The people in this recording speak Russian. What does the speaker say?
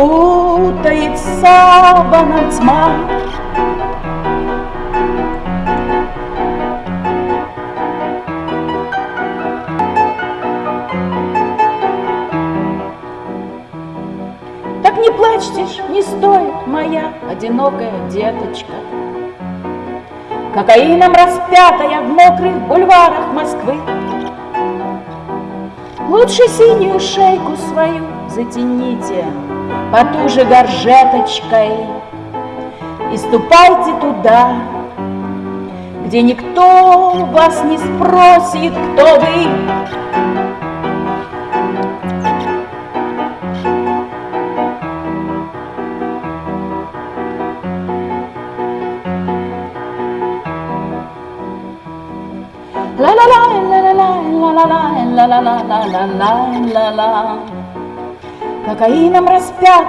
Путает саваном тьма. Так не плачьте ж, не стоит, моя одинокая деточка. Кокаином распятая в мокрых бульварах Москвы. Лучше синюю шейку свою затяните потуже горжеточкой И ступайте туда, где никто вас не спросит, кто вы. La la la la la la la la la la la Кокаином распят